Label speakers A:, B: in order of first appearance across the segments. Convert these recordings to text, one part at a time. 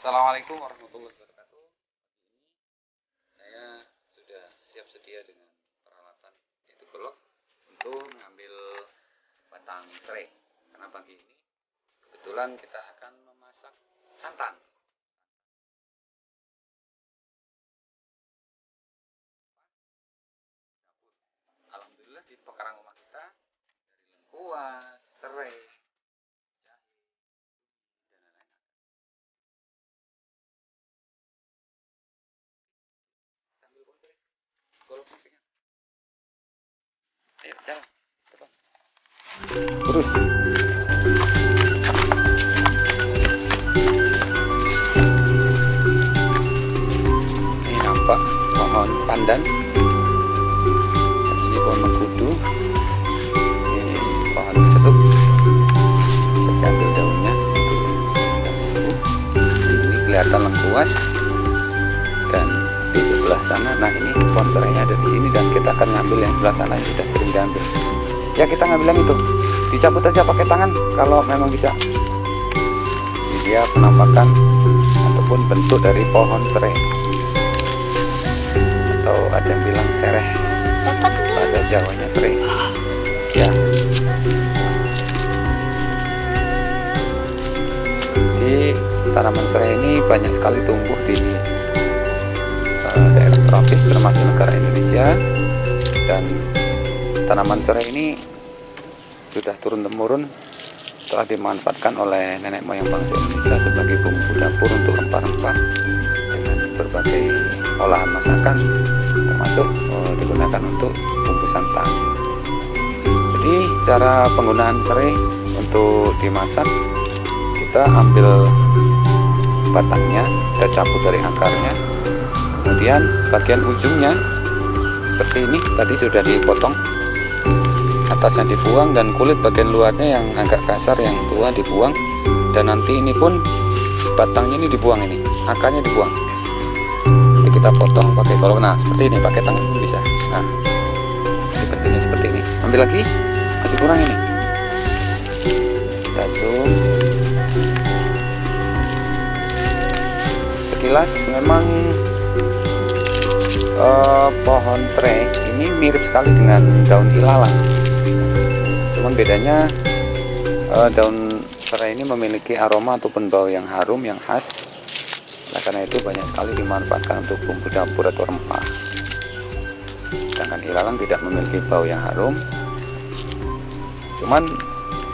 A: Assalamualaikum warahmatullahi wabarakatuh. Saya sudah siap sedia dengan peralatan yaitu golok untuk mengambil batang serai. Karena pagi ini kebetulan kita akan memasak santan. Alhamdulillah di pekarangan rumah kita dari lengkuas, serai, pohon pandan. Ini pohon mengkudu. Ini pohon cetuk bisa diambil daunnya. Ini kelihatan lengkuas. Dan di sebelah sana nah ini pohon serainya ada di sini dan kita akan ngambil yang sebelah sana yang sudah sering diambil. Ya kita ngambil yang itu. Dicabut aja pakai tangan kalau memang bisa. Ini dia penampakan ataupun bentuk dari pohon serai ada yang bilang sereh. Bahasa Jawanya serai ya. Di tanaman serai ini banyak sekali tumbuh di eh, daerah tropis termasuk negara Indonesia. Dan tanaman serai ini sudah turun temurun telah dimanfaatkan oleh nenek moyang bangsa Indonesia sebagai bumbu dapur untuk rempah-rempah dengan berbagai olahan masakan termasuk eh, digunakan untuk bumbu santan jadi cara penggunaan serai untuk dimasak kita ambil batangnya kita cabut dari akarnya kemudian bagian ujungnya seperti ini tadi sudah dipotong. Atasnya dibuang dan kulit bagian luarnya yang agak kasar yang tua dibuang. Dan nanti ini pun batangnya ini dibuang ini akarnya dibuang nanti kita potong pakai golok nah seperti ini pakai tangan pun bisa. Nah seperti ini seperti ini. Ambil lagi masih kurang ini. Kita zoom sekilas memang eh, pohon serai ini mirip sekali dengan daun ilalang. Cuman bedanya eh, daun serai ini memiliki aroma ataupun bau yang harum yang khas karena itu banyak sekali dimanfaatkan untuk bumbu dapur atau rempah. Sedangkan ilalang tidak memiliki bau yang harum. Cuman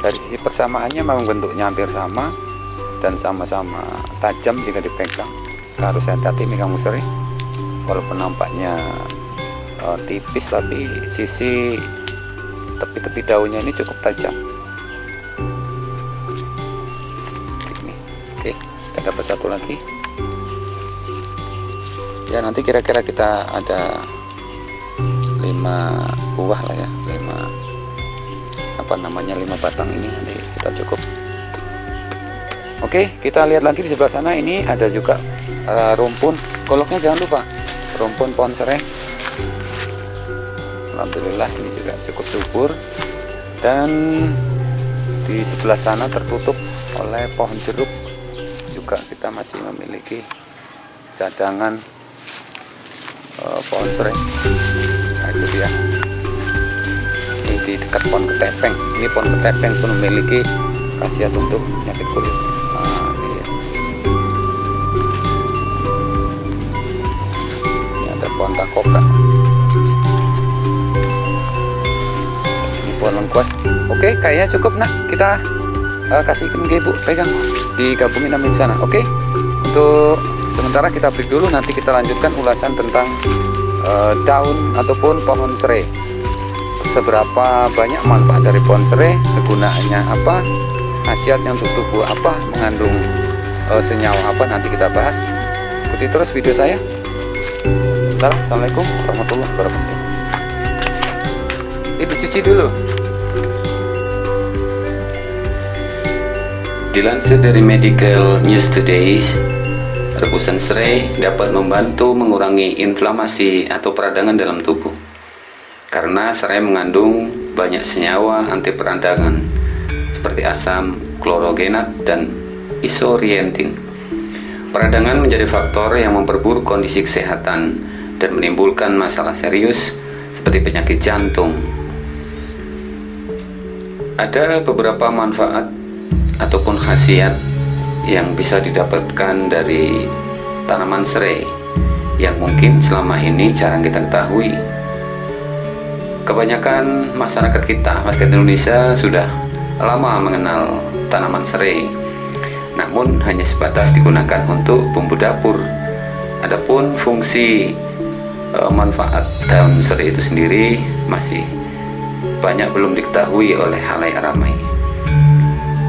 A: dari sisi persamaannya memang bentuknya hampir sama dan sama-sama tajam jika dipegang. Harus hati-hati megang museri walaupun nampaknya eh, tipis tapi sisi tepi-tepi daunnya ini cukup tajam. Ini. Oke kita dapat satu lagi ya nanti kira-kira kita ada lima buah lah ya lima apa namanya lima batang ini nanti kita cukup Oke, kita lihat lagi di sebelah sana ini ada juga uh, rumpun. Goloknya jangan lupa, rumpun pohon serai. Alhamdulillah ini juga cukup subur dan di sebelah sana tertutup oleh pohon jeruk. Juga kita masih memiliki cadangan uh, pohon serai. Nah itu dia. Ini di dekat pohon ketepeng. Ini pohon ketepeng pun memiliki khasiat untuk penyakit kulit. Nah, ini ada pohon takoka. Ini pohon lengkuas. Oke, kayaknya cukup nak. Kita uh, kasihkan ke ibu, pegang. Digabungin amin sana. Oke. Untuk sementara kita break dulu. Nanti kita lanjutkan ulasan tentang uh, daun ataupun pohon serai. Seberapa banyak manfaat dari pohon serai, kegunaannya apa, khasiatnya untuk tubuh apa, mengandung uh, senyawa apa nanti kita bahas. Ikuti terus video saya. Bentar, Assalamualaikum warahmatullahi wabarakatuh. Ibu cuci dulu.
B: Dilansir dari Medical News Today, rebusan serai dapat membantu mengurangi inflamasi atau peradangan dalam tubuh. Karena serai mengandung banyak senyawa anti peradangan seperti asam klorogenat dan isorientin. Peradangan menjadi faktor yang memperburuk kondisi kesehatan dan menimbulkan masalah serius seperti penyakit jantung. Ada beberapa manfaat ataupun khasiat yang bisa didapatkan dari tanaman serai yang mungkin selama ini jarang kita ketahui. Kebanyakan masyarakat kita, masyarakat Indonesia sudah lama mengenal tanaman serai namun hanya sebatas digunakan untuk bumbu dapur. Adapun fungsi e, manfaat daun serai itu sendiri masih banyak belum diketahui oleh halayak ramai.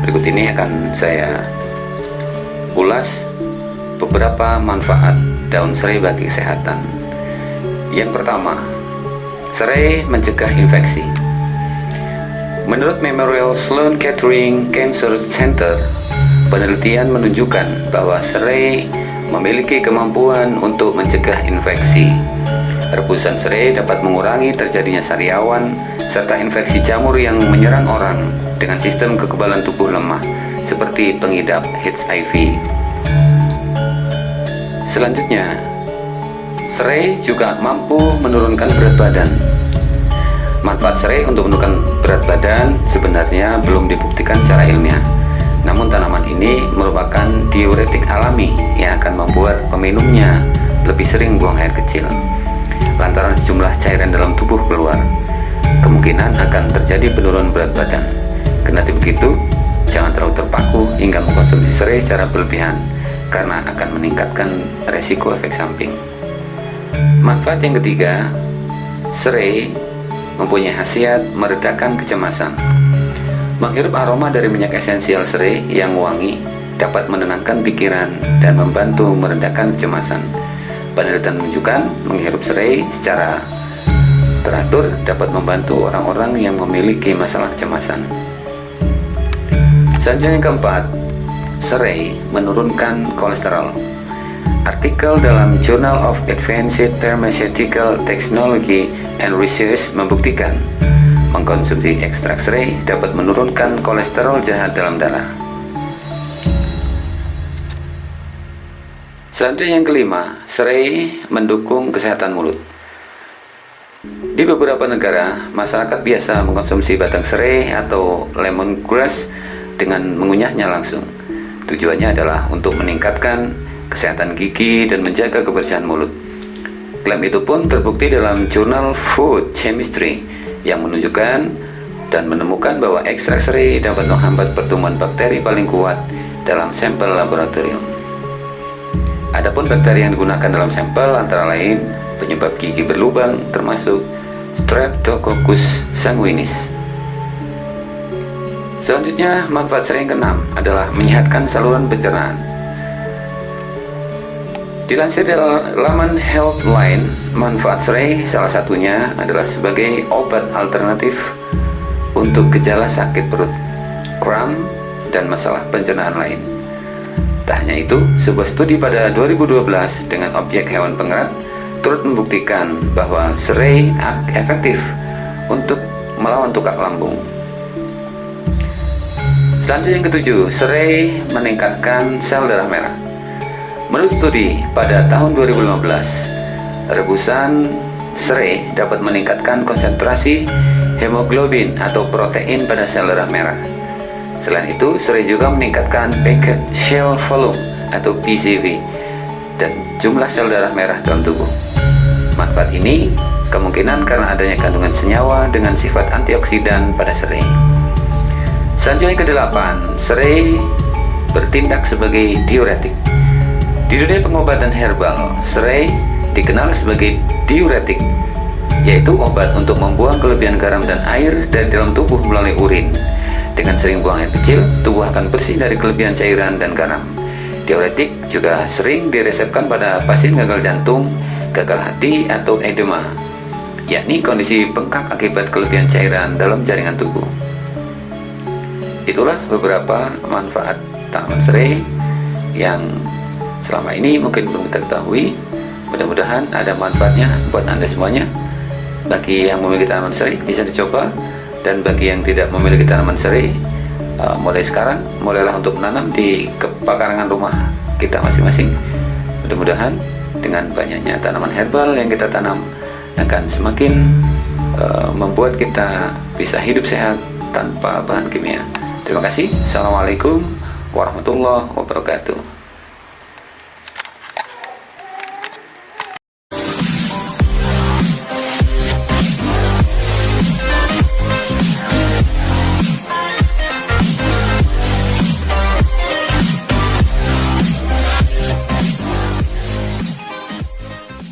B: Berikut ini akan saya ulas beberapa manfaat daun serai bagi kesehatan. Yang pertama, serai mencegah infeksi. Menurut Memorial Sloan Kettering Cancer Center, Penelitian menunjukkan bahwa serai memiliki kemampuan untuk mencegah infeksi. Rebusan serai dapat mengurangi terjadinya sariawan serta infeksi jamur yang menyerang orang dengan sistem kekebalan tubuh lemah seperti pengidap HIV. Selanjutnya, serai juga mampu menurunkan berat badan. Manfaat serai untuk menurunkan berat badan sebenarnya belum dibuktikan secara ilmiah namun tanaman ini merupakan diuretik alami yang akan membuat peminumnya lebih sering buang air kecil. Lantaran sejumlah cairan dalam tubuh keluar, kemungkinan akan terjadi penurunan berat badan. Kendati begitu, jangan terlalu terpaku hingga mengkonsumsi serai secara berlebihan karena akan meningkatkan resiko efek samping. Manfaat yang ketiga, serai mempunyai khasiat meredakan kecemasan. Menghirup aroma dari minyak esensial serai yang wangi dapat menenangkan pikiran dan membantu meredakan kecemasan. Penelitian menunjukkan menghirup serai secara teratur dapat membantu orang-orang yang memiliki masalah kecemasan. Selanjutnya yang keempat, serai menurunkan kolesterol. Artikel dalam Journal of Advanced Pharmaceutical Technology and Research membuktikan Mengkonsumsi ekstrak serai dapat menurunkan kolesterol jahat dalam darah. Selanjutnya yang kelima, serai mendukung kesehatan mulut. Di beberapa negara, masyarakat biasa mengkonsumsi batang serai atau lemongrass dengan mengunyahnya langsung. Tujuannya adalah untuk meningkatkan kesehatan gigi dan menjaga kebersihan mulut. Klaim itu pun terbukti dalam jurnal Food Chemistry yang menunjukkan dan menemukan bahwa ekstrak serai dapat menghambat pertumbuhan bakteri paling kuat dalam sampel laboratorium. Adapun bakteri yang digunakan dalam sampel antara lain penyebab gigi berlubang termasuk Streptococcus sanguinis. Selanjutnya, manfaat serai yang keenam adalah menyehatkan saluran pencernaan. Dilansir dari laman Healthline, manfaat serai salah satunya adalah sebagai obat alternatif untuk gejala sakit perut, kram, dan masalah pencernaan lain. Tak hanya itu, sebuah studi pada 2012 dengan objek hewan pengerat turut membuktikan bahwa serai efektif untuk melawan tukak lambung. Selanjutnya yang ketujuh, serai meningkatkan sel darah merah. Menurut studi pada tahun 2015, rebusan serai dapat meningkatkan konsentrasi hemoglobin atau protein pada sel darah merah. Selain itu, serai juga meningkatkan packet shell volume atau PCV dan jumlah sel darah merah dalam tubuh. Manfaat ini kemungkinan karena adanya kandungan senyawa dengan sifat antioksidan pada serai. Selanjutnya ke-8, serai bertindak sebagai diuretik. Di dunia pengobatan herbal, serai dikenal sebagai diuretik, yaitu obat untuk membuang kelebihan garam dan air dari dalam tubuh melalui urin. Dengan sering buang air kecil, tubuh akan bersih dari kelebihan cairan dan garam. Diuretik juga sering diresepkan pada pasien gagal jantung, gagal hati, atau edema, yakni kondisi bengkak akibat kelebihan cairan dalam jaringan tubuh. Itulah beberapa manfaat tanaman serai yang selama ini mungkin belum kita ketahui mudah-mudahan ada manfaatnya buat anda semuanya bagi yang memiliki tanaman serai bisa dicoba dan bagi yang tidak memiliki tanaman serai uh, mulai sekarang mulailah untuk menanam di pekarangan rumah kita masing-masing. Mudah-mudahan dengan banyaknya tanaman herbal yang kita tanam akan semakin uh, membuat kita bisa hidup sehat tanpa bahan kimia. Terima kasih. Assalamualaikum warahmatullahi wabarakatuh.